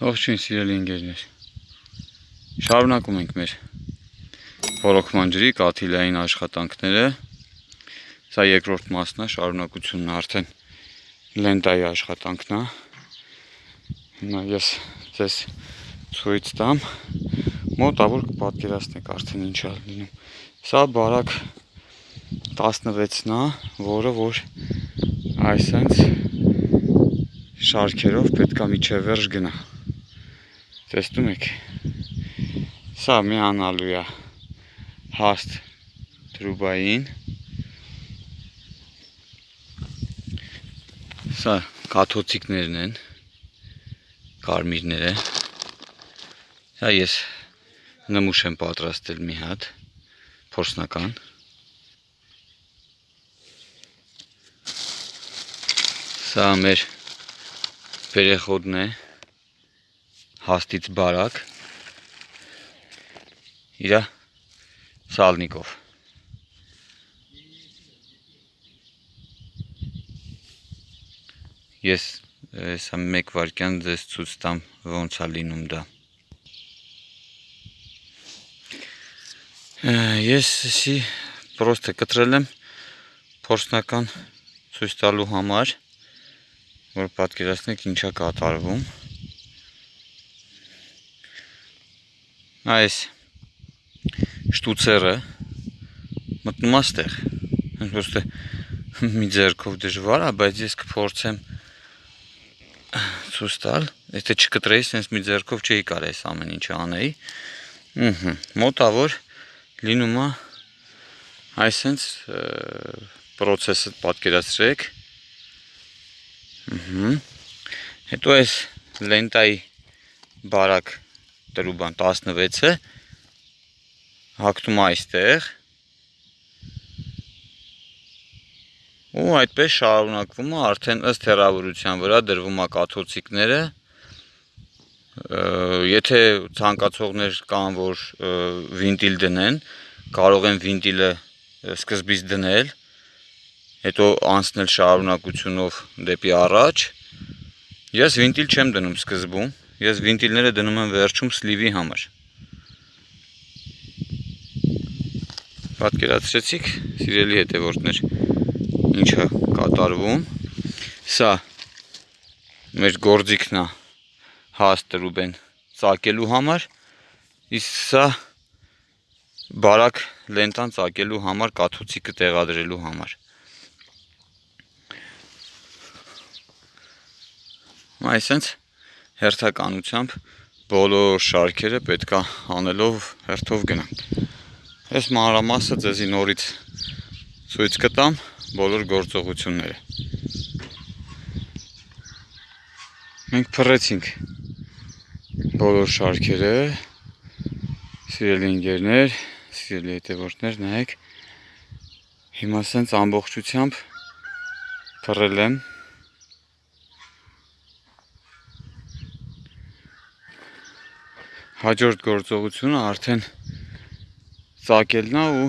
Ողջույն սիրելի ընկերներ։ Շարունակում ենք մեր ռոռոկման ջրի կաթիլային աշխատանքները։ Սա երկրորդ մասն է, շարունակությունն արդեն լենտայի աշխատանքն է։ Հիմա ես ձեզ ցույց տամ մոտավոր կպատկերացնեք արդեն ինչ է լինում։ Սա բարակ 16-ն է, որը որ այսենց շարքերով պետքա միջև վերջ գնա։ Տեսնում եք։ Սա միանալու է հաստ տրուբային։ Սա կաթոցիկներն են, կարմիրները։ Սա ես նմուշ եմ պատրաստել մի հատ, փորձնական։ Սա մեր վերեխոդն է, հաստից բարակ իր սալնիկով ես հեսա մեկ վարկյան ձեզ ցույց տամ ոնց է լինում դա ես էսի պրոստը կտրել եմ փորձնական ցույց տալու համար որ պատկերացնեք ինչա կատարվում այս շտուցերը մտնում է ստեղ պրոստը մի ձեռքով դժվար է բայց ես կփորձեմ ցույց տալ եթե չկտրեի sense մի ձեռքով չէի կարող այս ամեն ինչը անեի ըհը մոտավոր լինում է այսենց process-ը պատկերացրեք ըհը հետո այս լենտայի բարակ տրուբան 16-ը հակտում այստեղ ու այդպես շարունակվում է արդեն ըստ հեռավորության վրա դրվում է կաթոցիկները եթե ցանկացողներ կան որ վինտիլ դնեն կարող են վինտիլը սկզբից դնել հետո անցնել շարունակությունով դեպի առաջ ես վինտիլ չեմ դնում սկզբում ես վինտիլները դնում եմ վերջում սլիվի համար պատկերացրեցիք սիրելի հետևորդներ ինչա կատարվում սա մեր գործիքն է հաստ տրուբեն ծակելու համար իսկ սա բարակ լենտան ծակելու համար կաթոցիկը տեղադրելու համար այսենց հերթականությամբ բոլոր շարքերը պետք է անելով հերթով գնանք այս մանրամասը ձեզի նորից ցույց կտամ բոլոր գործողությունները մենք փռեցինք բոլոր շարքերը սիրելի ընկերներ սիրելի հետևորդներ նայեք հիմա սենց ամբողջությամբ փռել եմ հաջորդ գործողությունը արդեն ծակելն է ու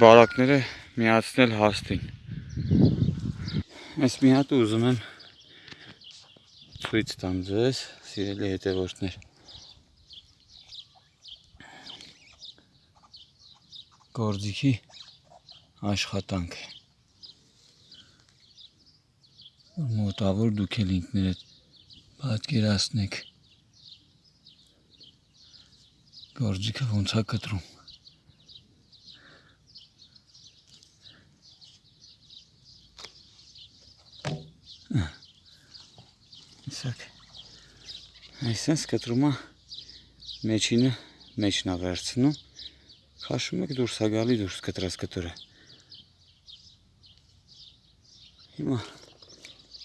բարակները միացնել հաստին այս մի հատ ուզում եմ ցույց տամ ձեզ սիրելի հետևորդներ գործիքի աշխատանք մոտավոր դուք էլ ինքներդ պատկերացնեք Գորջիկը ոնց է կտրում։ Իսակ։ Այսպես կտրում է մեջինը մեջն է վերցնում։ Քաշում եք դուրս է գալի դուրս կտրած կտորը։ Հիմա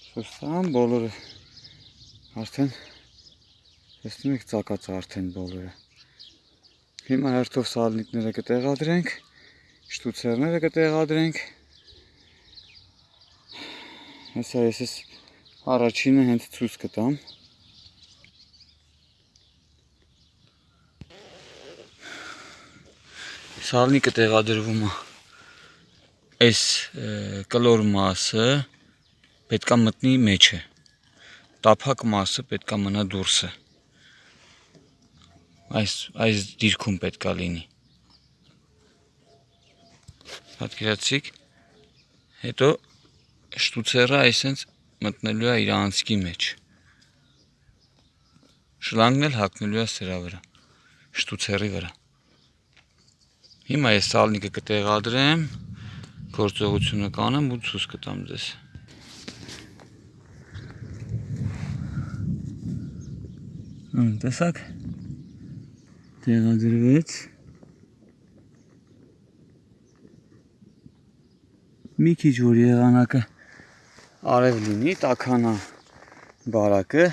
շոստան բոլորը արդեն տեսնում եք ծակած արդեն բոլորը։ Հիմա հերթով սալնիկները կտեղադրենք, շտուցերները կտեղադրենք։ Հեսա ես ես առաջինը հենց ցույց կտամ։ Սալնիկը տեղադրվում է այս կլոր մասը պետքա մտնի մեջը տափակ մասը պետքա մնա դուրսը։ Այս այս դիրքում պետքա լինի։ Պատկերացիք։ Հետո շտուցերը այսենց մտնելու է իր անցքի մեջ։ Շլանգն էլ հակնելու է սրա վրա։ Շտուցերի վրա։ Հիմա ես սալնիկը կտեղադրեմ, գործողությունը կանեմ ու ցույց կտամ ձեզ։ Ահա, տեսակ։ Տեղադրվեց։ Մի քիչ որ եղանակը արև լինի, տականա բարակը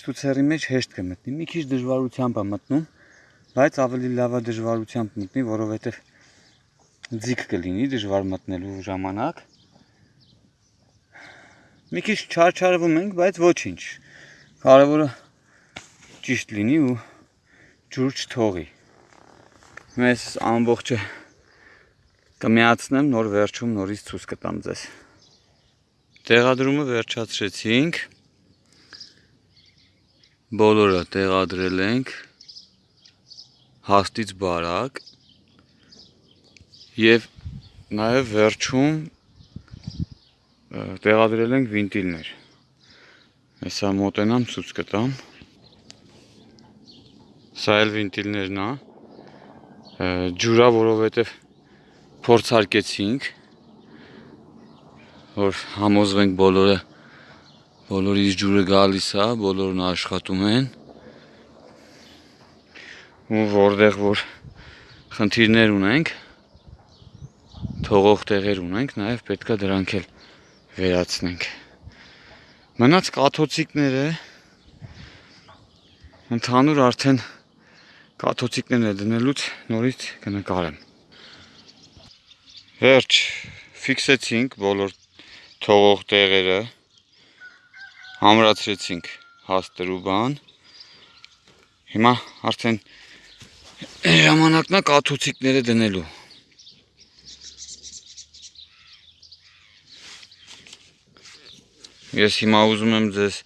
շտուցերի մեջ հեշտ կմտնի։ Մի քիչ դժվարությամբ է մտնում, բայց ավելի լավ է դժվարությամբ մտնի, որովհետև ձիգ կլինի դժվար մտնելու ժամանակ։ Մի քիչ չարչարվում ենք, բայց ոչինչ։ Կարևորը ճիշտ լինի ու ջուր չթողի։ Մեզ ամբողջը կմիացնեմ, նոր վերջում նորից ցույց կտամ ձեզ։ Տեղադրումը վերջացրեցինք։ Բոլորը տեղադրել ենք հաստից բարակ եւ նաեւ վերջում տեղադրել ենք վինտիլներ։ Հեսա մոտենամ ցույց կտամ։ Սա էլ վինտիլներն է։ Ջուրա, որովհետեւ փորձարկեցինք որ համոզվենք բոլորը բոլորից ջուրը գալիս է, բոլորն աշխատում են ու որտեղ որ խնդիրներ ունենք թողող տեղեր ունենք, նաև պետքա դրանք էլ վերացնենք։ Մնաց կաթոցիկները ընդհանուր արդեն կաթոցիկները դնելուց նորից կնկարեմ։ Վերջ ֆիքսեցինք բոլոր թողող տեղերը, համրացրեցինք հաստր ու բան։ Հիմա արդեն ժամանակն է կաթոցիկները դնելու։ Ես հիմա ուզում եմ ձեզ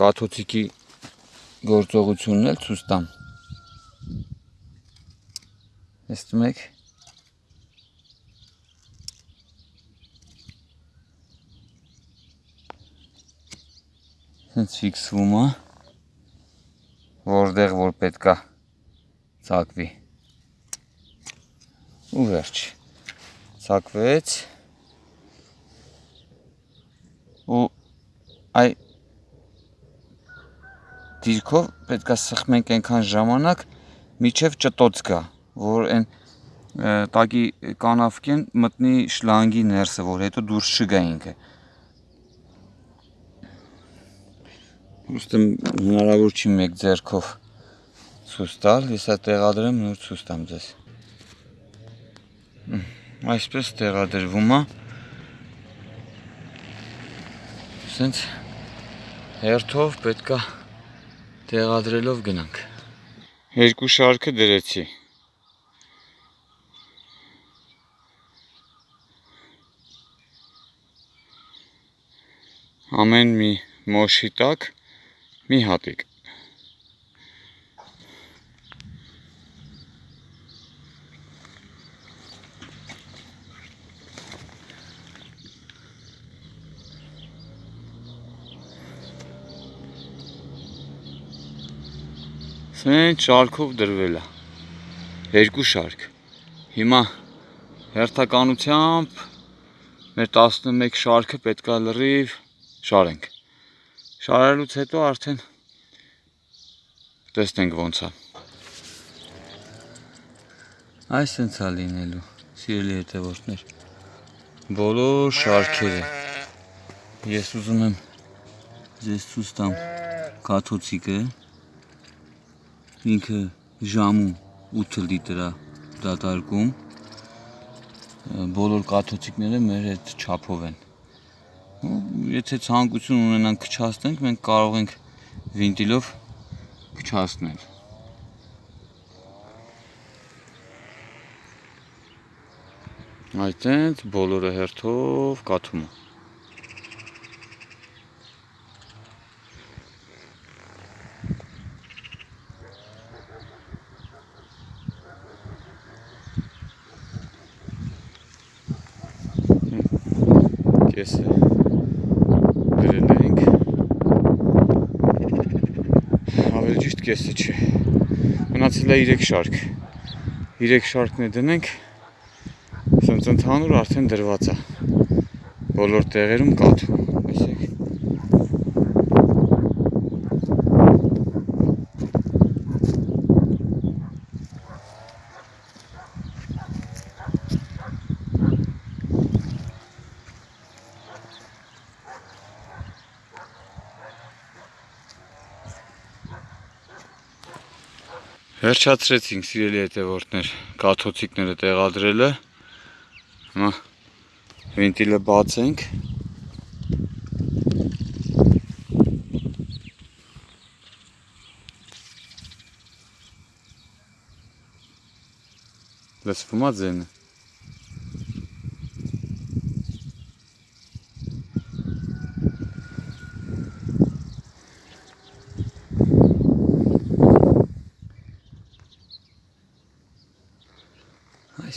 կաթոցիկի գործողությունն էլ ցույց տամ։ Տեսնում եք հենց ֆիքսվում է որտեղ որ պետքա ցակվի ու վերջ ցակվեց ու այ դիրքով պետքա սխմենք այնքան ժամանակ միջև ճտոց գա որ այն տակի կանավկեն մտնի շլանգի ներսը որ հետո դուրս չգա ինքը Ուստի հնարավոր չի մեկ ձեռքով ցույց տալ, ես այդ տեղադրեմ նոր ցույց տամ ձեզ։ Այսպես տեղադրվում է։ Սենց հերթով պետքա տեղադրելով գնանք։ Երկու շարքը դրեցի։ Ամեն մի մոշի տակ մի հատիկ Սեն շարքով դրվել է երկու շարք հիմա հերթականությամբ մեր 11 շարքը պետքա լրիվ շարենք Շարելուց հետո արդեն տեսնենք ոնց է։ Այս սենց է լինելու, սիրելի հետևորդներ։ Բոլոր շարքերը։ Ես ուզում եմ ձեզ ցույց տամ կաթոցիկը։ Ինքը ժամում 8 լիտր է դատարկում։ Բոլոր կաթոցիկները մեր այդ չափով են եթե ցանկություն ունենանք քչացնենք, մենք կարող ենք վինտիլով քչացնել։ Այդտենց բոլորը հերթով կաթում է։ կեսը գրել ենք ավելի կեսը չէ մնացել է 3 շարք 3 շարքն է դնենք սենց ընդհանուր արդեն դրված է բոլոր տեղերում կաթում Վերջացրեցինք սիրելի հետևորդներ կաթոցիկները տեղադրելը Հիմա վենտիլը բացենք Լսվում է ձենը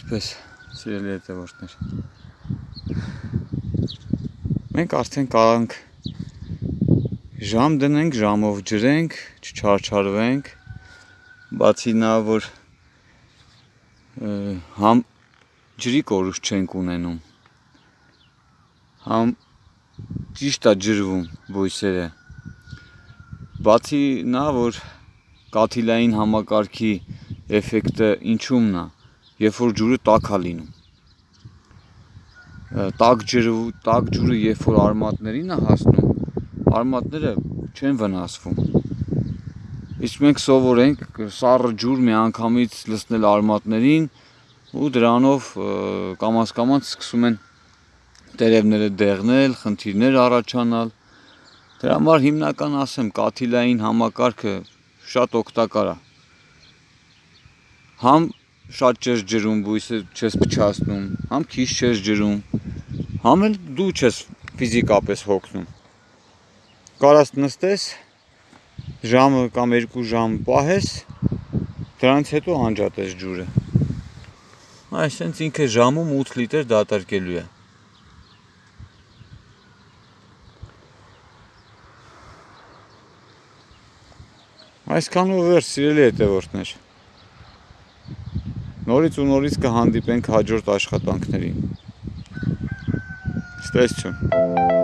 Այսպես, սիրելի հետևորդներ։ Մենք արդեն կարանք ժամ դնենք, ժամով ջրենք, չչարչարվենք, բացի նա, որ համ ջրի կորուս չենք ունենում, համ ճիշտ է ջրվում բույսերը, բացի նա, որ կաթիլային համակարգի էֆեկտը ինչումն է, երբ որ ջուրը տաք է լինում։ Տաք ջուրը, տաք ջուրը երբ որ արմատներին է հասնում, արմատները չեն վնասվում։ Իսկ մենք սովորենք սառը ջուր մի անգամից լցնել արմատներին ու դրանով կամաց կամաց սկսում են տերևները դեղնել, խնդիրներ առաջանալ։ Դրա համար հիմնական ասեմ, կաթիլային համակարգը շատ օգտակար է։ Համ շատ չես ջրում, բույսը չես փչացնում, համ քիչ չես ջրում, համ էլ դու չես ֆիզիկապես հոգնում։ Կարաս նստես ժամը կամ 2 ժամ պահես, դրանից հետո անջատես ջուրը։ Այսինքն ինքը ժամում 8 լիտր դատարկելու է։ Այսքանով վերջ սիրելի հետևորդներ։ Նորից ու նորից կհանդիպենք հաջորդ աշխատանքներին։ Ստեսություն։